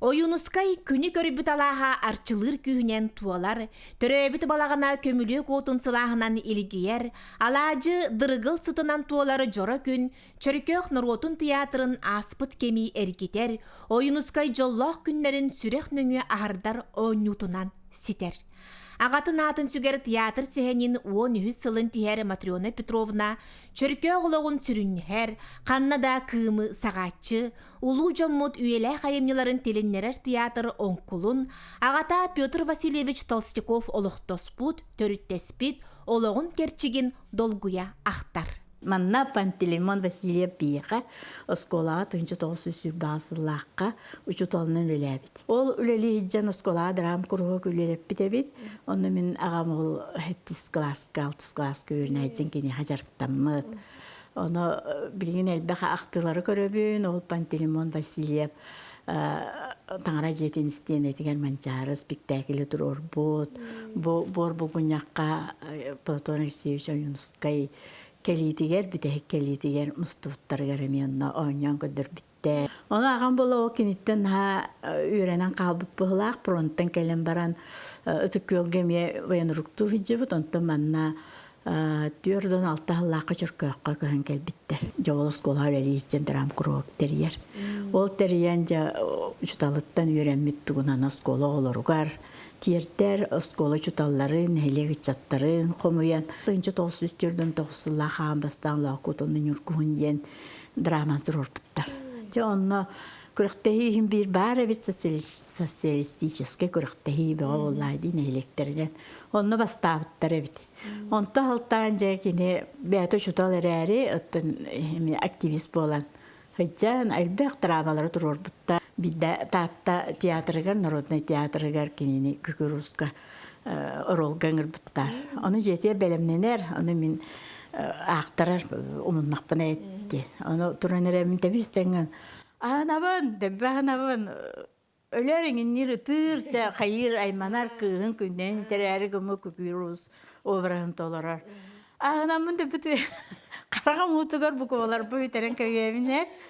Ойунускай күні көрбіт алаға арчылыр күйінен туалар, төрөбіт балағына көмілік отын сылағынан илгияр, алажы дырыгыл сытынан туалары жора күн, чөркөк нұротын театрын аспыт кеми әргетер, ойунускай жоллоқ күннерін сүрек нөңі ағардар ойнутынан ситер. Ағатын атын сүгер театр сехенин уон үхіс сылын тиһәр Матриона Петровна, чөркө оғылығын сүрүннәр, қаннада кымы сағатчы, улу жоммут үйелі қайымныларын теленнерер театр онкулун, ағата Петр Васильевич Толстяков олықтоспут, төріттеспит, олығын керчигин долгуя ақтар. Манна Пантелеймон Василия Пиеха осколаға тынчы толсы сүрбасылаққа учут олынан үләбит. Ол үләли хиджан осколаға драм кургок үләлеп битебит. Онны мен ағам ол хеттис класс, галтис класс көрін әйтсен кені хажарптаммыт. Оны білген әлбәқа ақтылары көрөбүн, ол Пантелеймон Василия таңара жетен істен етеген манчары спектаклі тұрор бот. Бор бұгынаққа Платон Алексеевич Юнускай келитигер бүтэх келитигер мустуттаргар эмианна ооньон көдөр бүтте. Оны ағам бола ол кенеттен ха үйренен қалбып бұғылақ, пронттан келен баран ме военрукту жібіт, онтан манна түрден алтағылаққа жүркөққа көхін келбіттер. Жауылыс қолар әлі ичен драм круок терьер. Ол терьен жа жұталыттан үйренмет тугунан оскола олоругар. Тиертер оскола чуталларын, хелеги чаттарын, хомуян. Тынчы тоғыз үстерден тоғысыла хаан бастан лақутының юркуын ден драман зұрорпыттар. Же онна күріқтехи хим бир бар эбит социалистический күріқтехи беға олайды нейлектерден. Онна бастабыттар эбит. Онта халтан же кини бәті чутал оттын активист болан. Хыджан әлбәқ драмалары тұрорбытта. Бидда таатта театрыгар, народный театрыгар кинини күкүруска орол гаңыр буттар. Оны жетер белемненер, оны мен ақтарар умуннақпын әйтті. Оны туранер әмін тәбістенген. Анабын, дәбі анабын, өлеріңін нері тырча қайыр айманар күйін күннен тәрәрі күмі күкүрус обырағын толарар. Анамын дәбіті қарағам ұтығар бұқы олар бұл үтерін көгемін әп.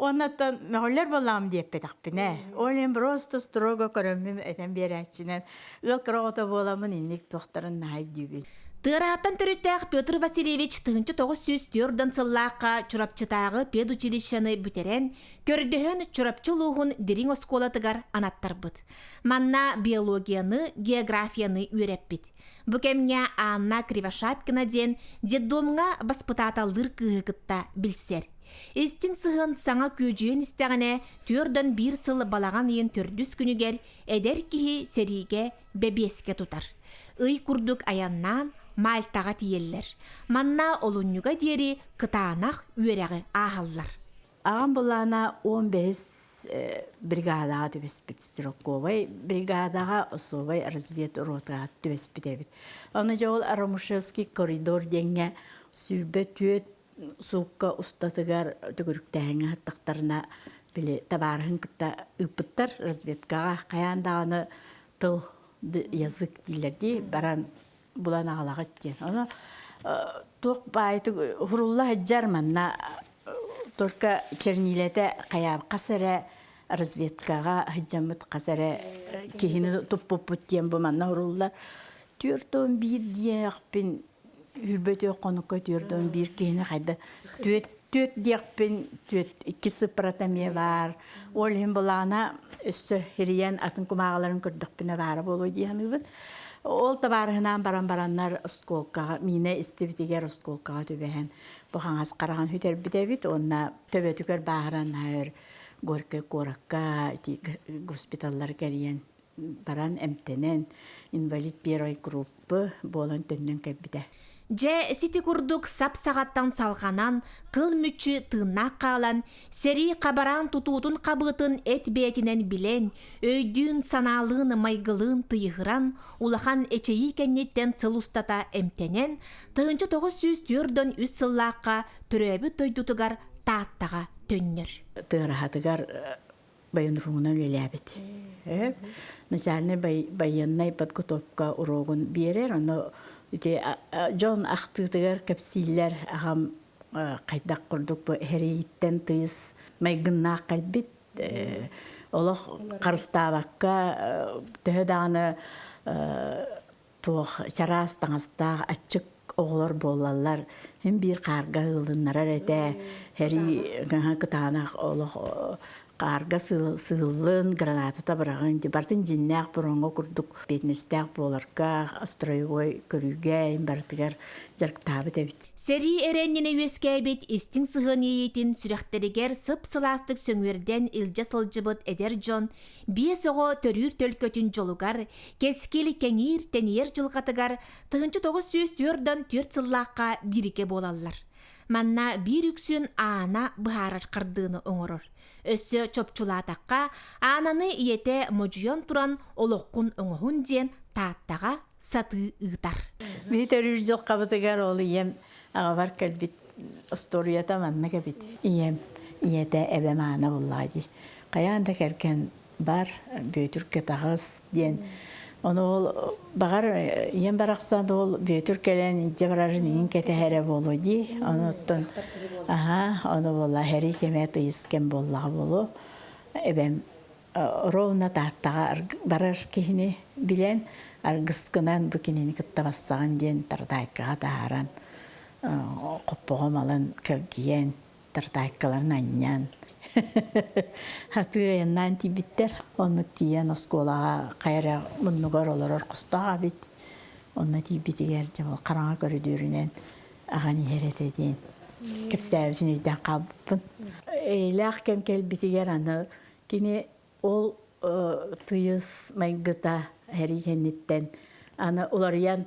Оннаттан мәғоллер болам деп петақпіне. Олен просто строго көрөмім әтен берәтчінен. Ыл қырағыта боламын иннек тоқтарын най дүйбін. Тырааттан төрүттәк Петр Васильевич тыгынчы тоғыз сүз түйірден сыллаққа чурапчытағы педучилищаны бүтерен, көрдіхін чурапчы луғын дерин осколатыгар анаттар бұд. Манна биологияны, географияны үйреп бит. Бүкемня Анна Кривошапкина ден деддомға баспытаталдыр кыгытта білсер. Эстин сыһын саңа күйжүйен истәгәнә түрдөн бир сыл балаган ен төрдүс күнүгер эдер киһи сериге бебеске тутар. Ый курдук аяннан мальтага тиеллер. Манна олуннюга диери кытаанах үерәге ахаллар. Ағам болана 15 бригадаға төбеспит Стрелковой, бригадаға особой развед ротаға төбеспит Оны жауыл Арамушевский коридор денге сүрбе түйет суукка устатыгар түгүрүктәһеңе хаттактарына биле табарыһын кытта ыппыттар разведкага каяндаганы тыл язык дилерди баран булан агалагат ден оны тук байты хурулла хаджарманна только чернилете кая касара разведкага хаджамыт касара кихини туппуппут ден бу манна хурулла. Түртөн бир диякпин үрбөтө конукка түрдөн бир кийини кайда түөт түөт диякпин түөт икки сыпыратамия бар ол хим булана өссө хириен атын кумагаларын көрдөхпине бары болу диямыбыт ол табарыһынан баран бараннар осколкага мине истибитигер осколкага түбэһэн. Бухаңас караган хүтербитебит онна төбөтүгөр бааран хайыр горке коракка госпиталлар кэриен баран эмтенен инвалид первой группы болон төннөн кэббите Же сити курдук сап сағаттан салғанан, кыл мүчі тыыннақ қалан, сери қабаран тутутун қабытын эт бетінен билен, өйдүн саналын майгылын тыйғыран, улахан эчеyi кеннеттен сылустата эмтенен, тыынчы тоғыз сүз түрдөн үс сыллаққа түрөбі тойдутугар тааттаға төннер. Тыырахатыгар байын руңынан өләбет. Начальный байыннай подготовка урогун берер, но Үте Джон ахтыгар капсиллер ахам кайдак курдук бу хериттен тыйыс майгынна калбит олох карыстаабакка төһө дааны туох чараас таңастаах аччык оҕолор буоллаллар хим биир каарга ылыннарар эте хери кытаанах олох каарга сыыллын гранатата барагын бартын жиннээх буронго курдук бетнестээх буоларга строевой көрүүгэ бартыгар жарктаабыт эбит. Сери эреннене үескәбит истиң сыһын иетин сүрәхтеригер сып сыластык сөңөрден илжа сылжыбыт эдер жон бие соҕо төрүүр төлкөтүн жолугар кескил кеңир тениер жылгатыгар тыгынчы тогуз сүүс түөрдөн түөрт сыллаакка бирике манна бир үксүн аана быһаарар кырдыыны оҥорор. Өссө чопчулаатакка aanаны иете можуйон туран олоккун оҥоһун диэн тааттага сатыы ыытар Ми төрүр жыл кабытыгар ол ием аҕабар кэлбит историята манна кэбит. Ием иете эбе маана буллаади каяанда керкен бар бөтүркө тагыс диен Оны ол бағар иен барақсан ол бөтүр келен ije барарын ин кетеһере болу ди. Оны оттон аха, оны болла хери кеме тыйыскен болла болу. Эбем ровна таттага барар кихини билен аргыскынан бу кинини кыттабассаган диен тардайкага тааран коппого малын көгиен тардайкаларын аньян Хаты яннан тибиттер, онны тиен осколага кайра муннугар олорор кустага бит. Онны тибитигер жабал караңа көрүдүрүнен агани херете дейин. Кепсәбисин үйден калбыппын. Эйлах кем келбитигер аны кини ол тыйыс майгыта хери хенниттен аны уларыян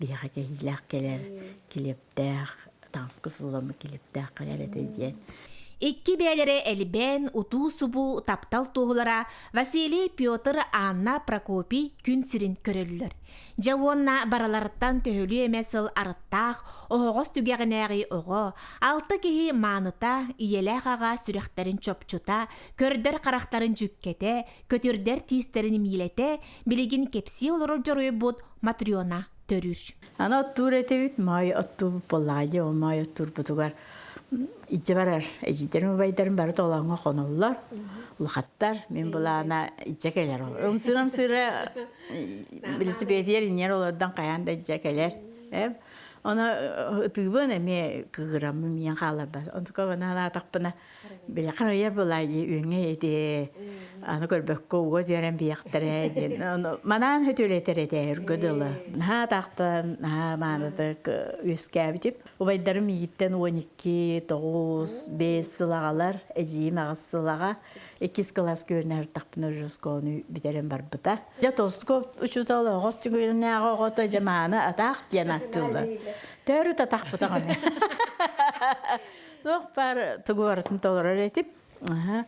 биһэҕэ кэһиилээх келэр килептээх таҥскы келэр этэ диэн Икки бәлері әлбән, уту субу таптал туғылара Василий Петр Анна Прокопий күн сирин көрөлілер. Жауынна бараларыттан төхөлі емесіл арыттақ, оғыз түгәғінәғи оғы, алты кеһи маныта, иеләқ аға сүрәхтәрін чопчута, көрдер қарақтарын жүккете, көтірдер тиістерін милете, білігін кепси олыры жорой бұд Матриона төрүр. Ана оттур этебит май отту боллаажы ол май оттур бутугар иче барар эжитерин байдарын бары толаңга коноллар улахаттар мен булана иче келер ол өмсүрөм сыра велосипедер инер олардан каянда иче келер эп Она тыбын эме кыгырам мен халаба. Онтука бана биле карая булай үңе эти аны көрбөк кого жерен бияктыра ден. Манан хөтөлетер эте үргөдөлө. На тактан на манатык үскәбитип. Убайдарым йиттен 12 9 5 сылагалар эжим агысылага 2 класс көрнөр тақпына жускону битерен бар бута. Я тоско учутала гостигүнэ агото жамана атак дианактылды. Төрү татак бутаганы. Тох бар тугуартын толорор этип. Аха.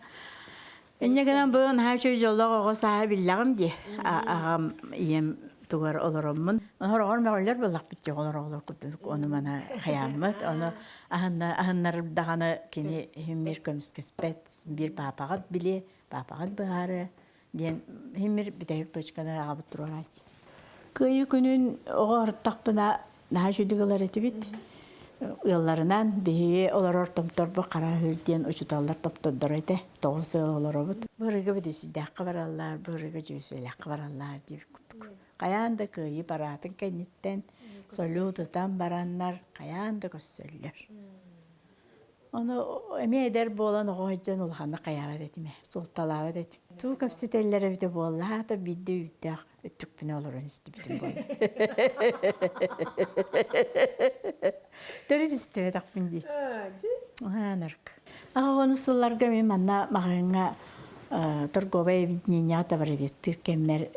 Эннегенен быын хачы жоллого го сахабиллагым ди. Агам ием тугар олороммун. Хорогор мәгәлләр булак бит олор олор күтүк. Оны мана хаяммат. Оны аханна аханнар даганы кини химмир көмскеспет бир папагат биле, папагат. Ден химмир битәйк точкада агып турарат. Кыйы күнүн огор. Ялларынан бии олар ортомторбу кара хүрден учуталлар топтордор эте. Тогуз олоробут. Бырыгы бидүсү дакка бараллар, бырыгы жүйсү лакка бараллар дип куттук. Каянда кыйы баратын кенниттен солютутан бараннар каянда көссөллөр. Оны эме эдер болан оғойджан улханы каябат этиме, солталабат этим. Туу капсителлер бите болла, та бидде үттәк өттүкпүнө олорун исти битим бол. Төрүс истебе такпын ди. Анарк. Ага оны сылларга мен манна мағанға торговое видение табар бит кеммер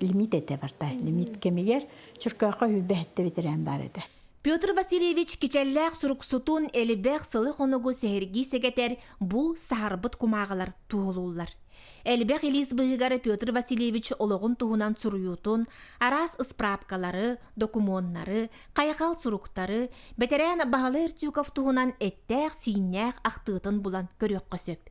лимит эте барта. Лимит кемигер чуркака хүлбәһтте битерән бар эте. Петр Васильевич кичелләк суруксутун элибек сылы хонугу сехерги сегетер бу сахарбыт кумағалар туғылулар. Элбэх Элис быһыгар Петр Васильевич ологун туһунан суруютун, арас справкалары, документнары, кайгал суруктары, бетерен Бахалы Эртюков туһунан эттәк синнәк ахтыытын булан көрөк көсөп.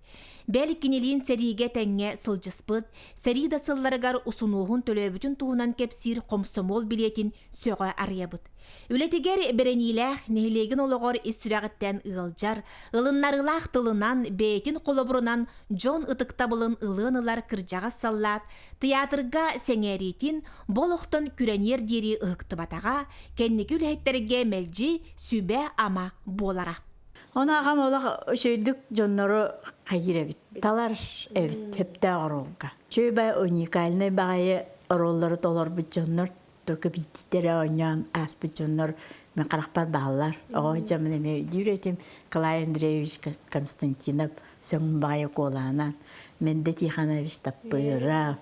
Бәл кинелин сәриге тәңге сылжыспыт, сәри да сылларыгар усунуһун төлөбүтүн туһунан кепсир комсомол билетин сөҕө арыябыт. Үлетигер беренилэх нехилеген ологор issүрәгеттен ылжар, ылыннарылах тылынан бейтин колобурунан Джон ытыктабылын ылынылар кыржаға саллат, театрга сеңеритин болохтон күренер дери ыктыбатага, кенники үлэхеттерге мелжи сүбе ама болара. Оны ағам олақ өшөйдік жоннору қайыр әбіт. Талар әбіт, тепті ағыролға. Чөй бай уникальный бағайы ороллары толар бұд жоннор, только биттері ойнан ас бұд жоннор, мен қарақпар бағалар. Оғы жамын әме үйретім Клай Андреевич Константинов сөңін бағайы қоланан. Мен де Тиханович таппыйрав.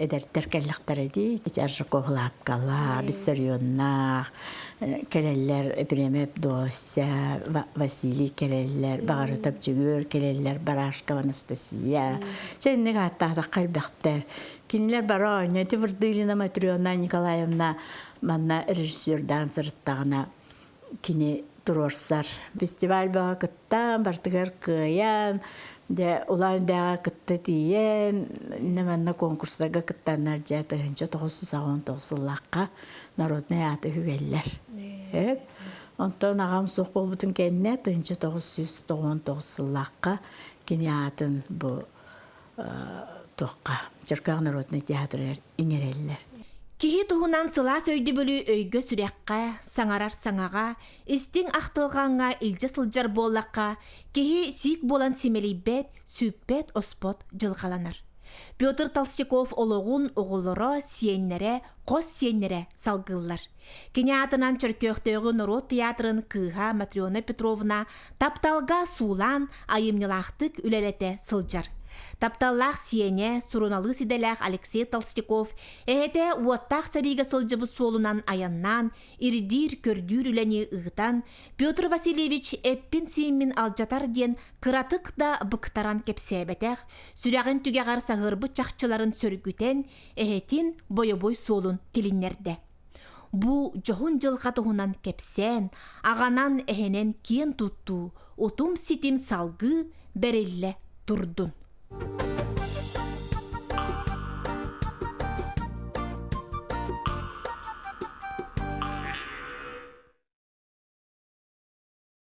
эдерттер келлектер эди. Жаржы коглап кала, биссарионнах, келеллер Эпремеп Дося, Василий келеллер, Бағары Тапчыгөр келеллер, Барашкова Анастасия. Ченнек аттаата калбектер. Кинилер бара ойна, Тивырдылина Матрионна Николаевна, манна режиссердан сырыттағына кини турорсар. Фестиваль баға кыттан, бартыгар кыян, де улан дага кытты тиен, неманна конкурстага кыттаннар тыгынча тоғыз сағын тоғысыллаққа народный аты хүгеллер. Онтон ағам соқ болбутун кенне тыгынча тоғыз сүз тоғын тоғысыллаққа кини атын бу тоққа. Черкақ народный театры иңереллер. Туһунан сыла сөйді бөлі өйгө сүрәкқа, саңарар саңаға, истиң ақтылғанға илже сылжар боллаққа, киһи сик болан симелейбет, сүппет оспот жылғаланар. Петр Толстяков ологун оғылыро сиеннере, қос сиеннере салгыллар. Кене атынан чөркөқтөгі Народ театрын кыға Матриона Петровна тапталға сулан айымнылақтык үлелете сылжар. Тапталлах сиене суруналы сиделях Алексей Толстяков эхете уаттах сарига сылжыбы солунан аяннан, ирдир көрдүр үләне ыгытан, Петр Васильевич эппин сииммин алжатар ден кыратык да быктаран кепсебетех, сүрәген түгәгар сағырбы чақчыларын сөргүтен, эхетин бойобой солун тилиннерде. Бу жоғын жылға тұғынан кепсен, ағанан эхенен киен тутту, утум ситим салгы берелле турдун. Bye.